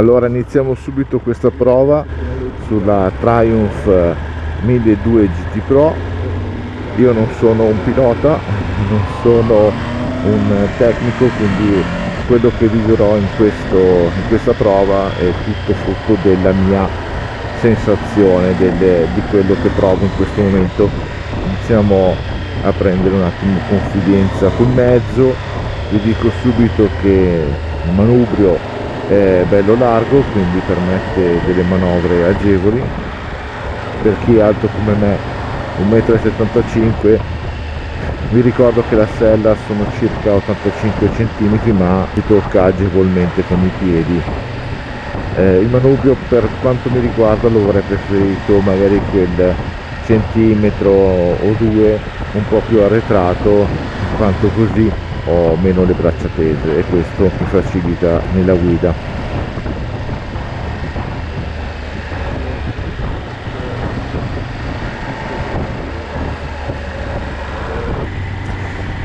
allora iniziamo subito questa prova sulla Triumph 1200 GT Pro. Io non sono un pilota non sono un tecnico quindi quello che vivrò in, questo, in questa prova è tutto frutto della mia sensazione delle, di quello che provo in questo momento. Iniziamo a prendere un attimo confidenza col mezzo. Vi dico subito che il manubrio è bello largo quindi permette delle manovre agevoli. Per chi è alto come me 1,75 m vi ricordo che la sella sono circa 85 cm ma si tocca agevolmente con i piedi. Eh, il manubrio per quanto mi riguarda lo avrei preferito magari quel centimetro o due un po' più arretrato in quanto così ho meno le braccia tese e questo mi facilita nella guida.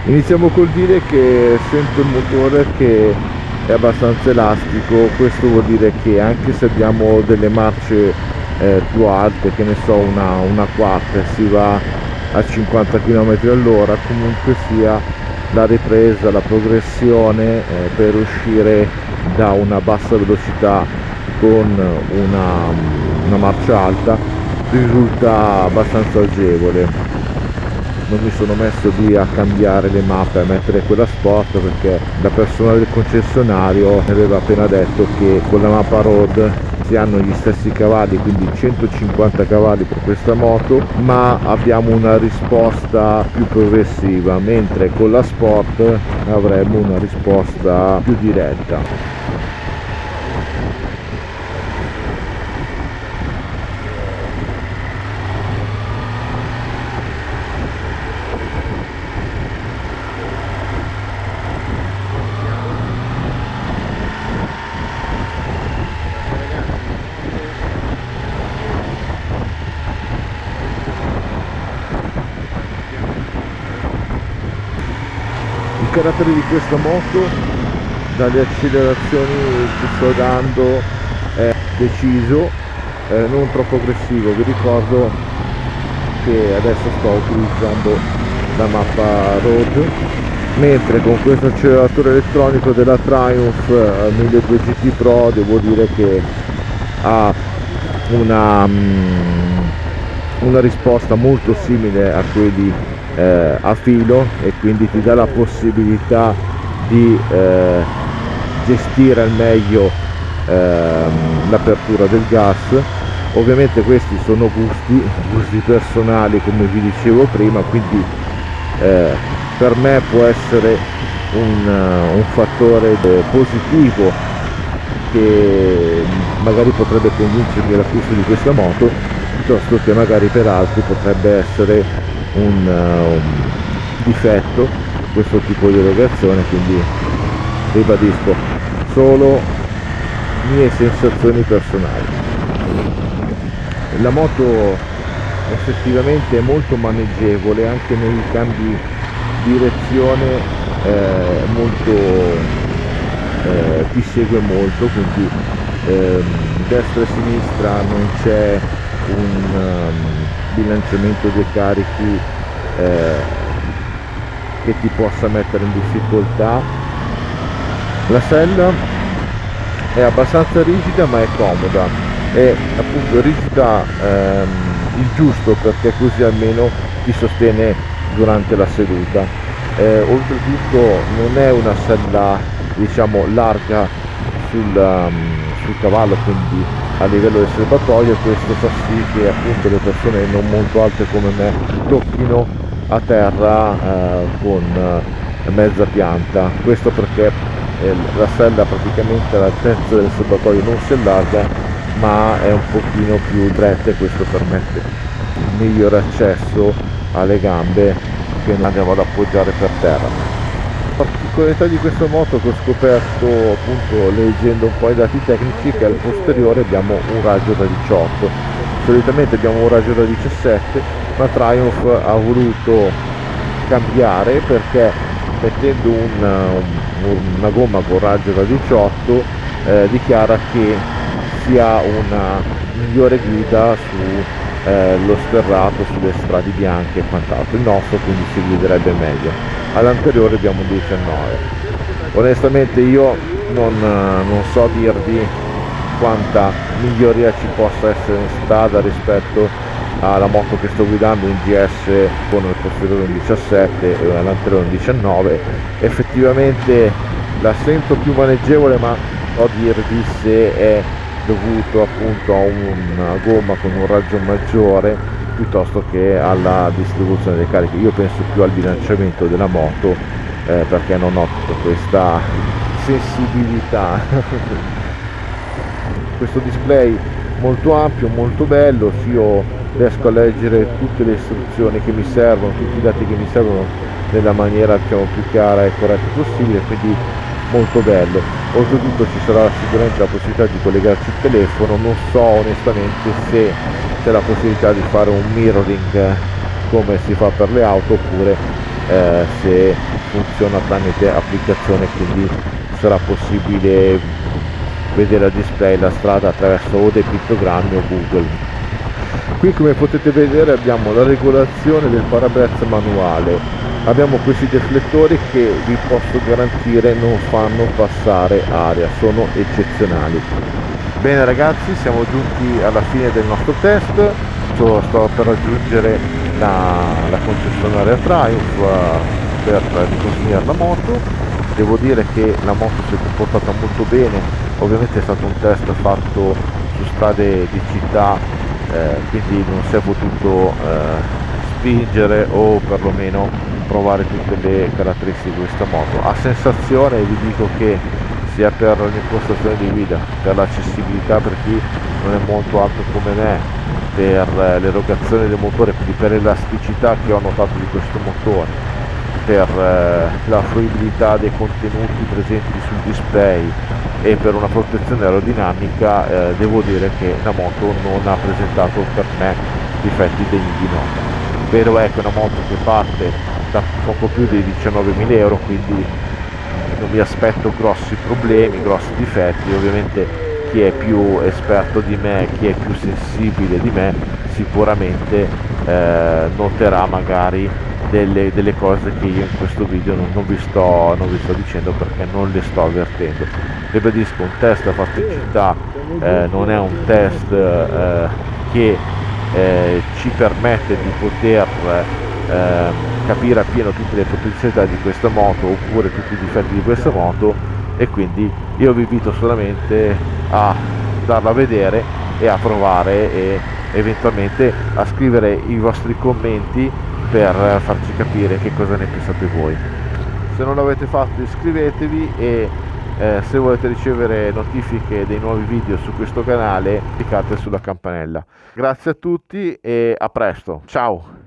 Iniziamo col dire che sento il motore che è abbastanza elastico questo vuol dire che anche se abbiamo delle marce eh, più alte che ne so una, una quarta si va a 50 km all'ora comunque sia la ripresa la progressione eh, per uscire da una bassa velocità con una, una marcia alta risulta abbastanza agevole non mi sono messo lì a cambiare le mappe a mettere quella sport perché la persona del concessionario mi aveva appena detto che con la mappa road si hanno gli stessi cavalli quindi 150 cavalli per questa moto ma abbiamo una risposta più progressiva mentre con la sport avremo una risposta più diretta carattere di questa moto dalle accelerazioni che sto dando è deciso eh, non troppo aggressivo. Vi ricordo che adesso sto utilizzando la mappa road mentre con questo acceleratore elettronico della Triumph 1200 GT Pro devo dire che ha una, mm, una risposta molto simile a quelli eh, a filo e quindi ti dà la possibilità di eh, gestire al meglio ehm, l'apertura del gas. Ovviamente questi sono gusti gusti personali come vi dicevo prima quindi eh, per me può essere un, un fattore positivo che magari potrebbe convincermi all'acquisto di questa moto piuttosto che magari per altri potrebbe essere un, uh, un difetto questo tipo di erogazione quindi ribadisco solo mie sensazioni personali. La moto effettivamente è molto maneggevole anche nei cambi di direzione eh, molto eh, ti segue molto quindi eh, destra e sinistra non c'è un um, bilanciamento dei carichi eh, che ti possa mettere in difficoltà. La sella è abbastanza rigida ma è comoda. È appunto rigida ehm, il giusto perché così almeno ti sostiene durante la seduta. Eh, oltretutto non è una sella diciamo larga sul, um, sul cavallo quindi a livello del serbatoio questo fa sì che appunto le persone non molto alte come me tocchino a terra eh, con eh, mezza pianta. Questo perché eh, la sella praticamente all'altezza del serbatoio non si allarga ma è un pochino più dritta e questo permette un migliore accesso alle gambe che non andiamo ad appoggiare per terra particolarità di questa moto che ho scoperto appunto leggendo un po' i dati tecnici che al posteriore abbiamo un raggio da 18 solitamente abbiamo un raggio da 17 ma Triumph ha voluto cambiare perché mettendo una, una gomma con raggio da 18 eh, dichiara che sia una migliore guida su eh, lo sterrato sulle strade bianche e quant'altro. Il nostro quindi si guiderebbe meglio all'anteriore abbiamo un 19 onestamente io non, non so dirvi quanta miglioria ci possa essere in strada rispetto alla moto che sto guidando in GS con il posteriore un 17 e l'anteriore un 19 effettivamente la sento più maneggevole ma so dirvi se è dovuto appunto a una gomma con un raggio maggiore piuttosto che alla distribuzione delle cariche io penso più al bilanciamento della moto eh, perché non ho tutta questa sensibilità. Questo display molto ampio molto bello io riesco a leggere tutte le istruzioni che mi servono tutti i dati che mi servono nella maniera diciamo, più chiara e corretta possibile quindi molto bello. Oltretutto ci sarà sicuramente la possibilità di collegarci il telefono non so onestamente se c'è la possibilità di fare un mirroring come si fa per le auto oppure eh, se funziona tramite applicazione quindi sarà possibile vedere a display la strada attraverso o dei pittogrammi o Google. Qui come potete vedere abbiamo la regolazione del parabrezza manuale. Abbiamo questi deflettori che vi posso garantire non fanno passare aria sono eccezionali bene ragazzi siamo giunti alla fine del nostro test. Sto, sto per raggiungere la, la concessionaria Triumph eh, per riconsegnare la moto. Devo dire che la moto si è comportata molto bene. Ovviamente è stato un test fatto su strade di città eh, quindi non si è potuto eh, spingere o perlomeno provare tutte le caratteristiche di questa moto. A sensazione vi dico che sia per l'impostazione di guida per l'accessibilità per chi non è molto alto come me per eh, l'erogazione del motore quindi per l'elasticità che ho notato di questo motore per eh, la fruibilità dei contenuti presenti sul display e per una protezione aerodinamica eh, devo dire che la moto non ha presentato per me difetti degni di nota. Vero è che è una moto che parte da poco più di 19.000 euro quindi non mi aspetto grossi problemi grossi difetti ovviamente chi è più esperto di me chi è più sensibile di me sicuramente eh, noterà magari delle, delle, cose che io in questo video non, non, vi sto, non, vi sto, dicendo perché non le sto avvertendo. Ribadisco un test fatto in città eh, non è un test eh, che eh, ci permette di poter ehm, capire appieno tutte le potenzialità di questa moto oppure tutti i difetti di questa moto e quindi io vi invito solamente a darla a vedere e a provare e eventualmente a scrivere i vostri commenti per farci capire che cosa ne pensate voi. Se non l'avete fatto iscrivetevi e eh, se volete ricevere notifiche dei nuovi video su questo canale cliccate sulla campanella. Grazie a tutti e a presto. Ciao